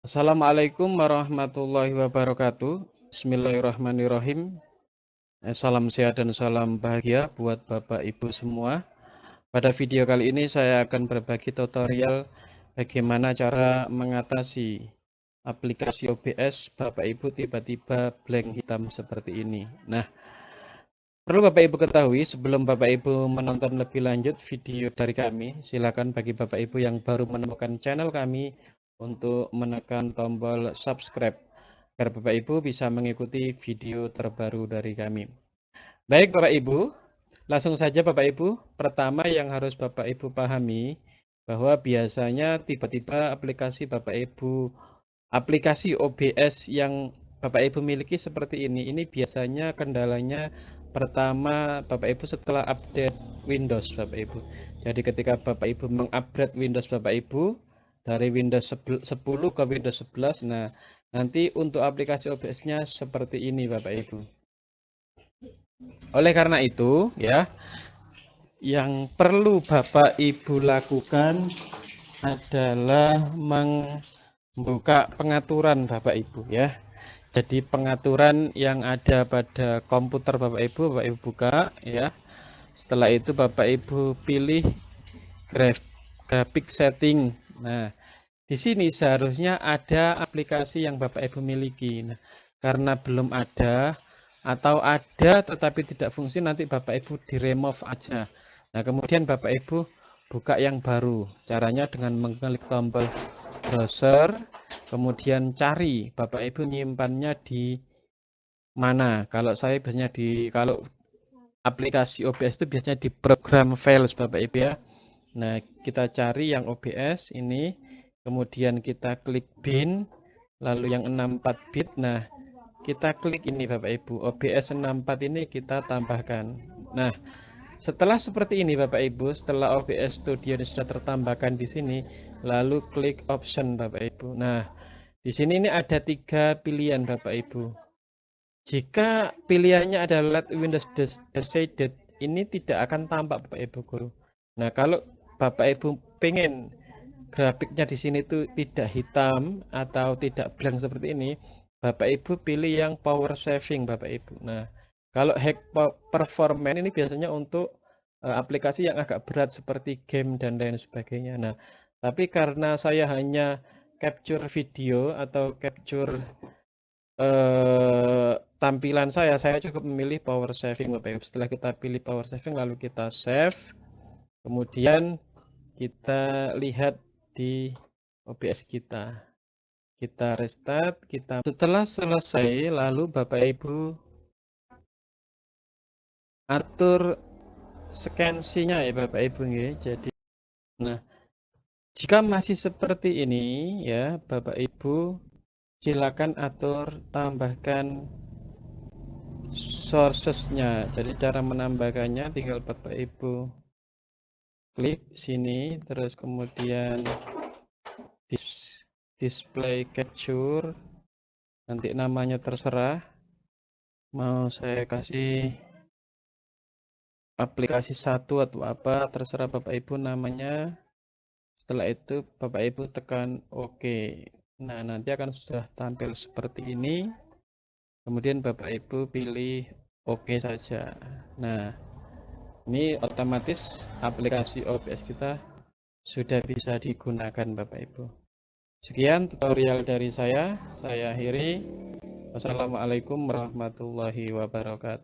Assalamualaikum warahmatullahi wabarakatuh. Bismillahirrahmanirrahim. Eh, salam sehat dan salam bahagia buat Bapak Ibu semua. Pada video kali ini saya akan berbagi tutorial bagaimana cara mengatasi aplikasi OBS Bapak Ibu tiba-tiba blank hitam seperti ini. Nah, perlu Bapak Ibu ketahui sebelum Bapak Ibu menonton lebih lanjut video dari kami, silakan bagi Bapak Ibu yang baru menemukan channel kami untuk menekan tombol subscribe agar Bapak Ibu bisa mengikuti video terbaru dari kami. Baik Bapak Ibu, langsung saja Bapak Ibu. Pertama yang harus Bapak Ibu pahami bahwa biasanya tiba-tiba aplikasi Bapak Ibu aplikasi OBS yang Bapak Ibu miliki seperti ini. Ini biasanya kendalanya pertama Bapak Ibu setelah update Windows Bapak Ibu. Jadi ketika Bapak Ibu mengupgrade Windows Bapak Ibu, dari Windows 10 ke Windows 11. Nah, nanti untuk aplikasi OBS-nya seperti ini Bapak Ibu. Oleh karena itu, ya, yang perlu Bapak Ibu lakukan adalah membuka pengaturan Bapak Ibu ya. Jadi pengaturan yang ada pada komputer Bapak Ibu, Bapak Ibu buka ya. Setelah itu Bapak Ibu pilih grafik setting Nah, di sini seharusnya ada aplikasi yang Bapak Ibu miliki. Nah, karena belum ada atau ada tetapi tidak fungsi nanti Bapak Ibu di remove aja. Nah, kemudian Bapak Ibu buka yang baru. Caranya dengan mengklik tombol browser, kemudian cari Bapak Ibu nyimpannya di mana. Kalau saya biasanya di kalau aplikasi OBS itu biasanya di program files Bapak Ibu ya. Nah, kita cari yang OBS ini, kemudian kita klik bin, lalu yang 64 bit. Nah, kita klik ini Bapak Ibu, OBS 64 ini kita tambahkan. Nah, setelah seperti ini Bapak Ibu, setelah OBS Studio ini sudah tertambahkan di sini, lalu klik option Bapak Ibu. Nah, di sini ini ada tiga pilihan Bapak Ibu. Jika pilihannya adalah Windows Decided, ini tidak akan tampak Bapak Ibu Guru. Nah, kalau Bapak Ibu pengen grafiknya di sini tuh tidak hitam atau tidak blank seperti ini, Bapak Ibu pilih yang power saving Bapak Ibu. Nah, kalau hack performance ini biasanya untuk uh, aplikasi yang agak berat seperti game dan lain sebagainya. Nah, tapi karena saya hanya capture video atau capture uh, tampilan saya, saya cukup memilih power saving Bapak Ibu. Setelah kita pilih power saving lalu kita save. Kemudian kita lihat di OBS kita. Kita restart, kita setelah selesai lalu Bapak Ibu atur skensinya ya Bapak Ibu ya. Jadi nah jika masih seperti ini ya Bapak Ibu silakan atur tambahkan sourcesnya. Jadi cara menambahkannya tinggal Bapak Ibu klik sini terus kemudian dis display capture. Nanti namanya terserah. Mau saya kasih aplikasi satu atau apa terserah Bapak Ibu namanya. Setelah itu Bapak Ibu tekan OK nah nanti akan sudah tampil seperti ini. Kemudian Bapak Ibu pilih OK saja. Nah ini otomatis aplikasi OBS kita sudah bisa digunakan Bapak Ibu. Sekian tutorial dari saya. Saya akhiri. Wassalamualaikum warahmatullahi wabarakatuh.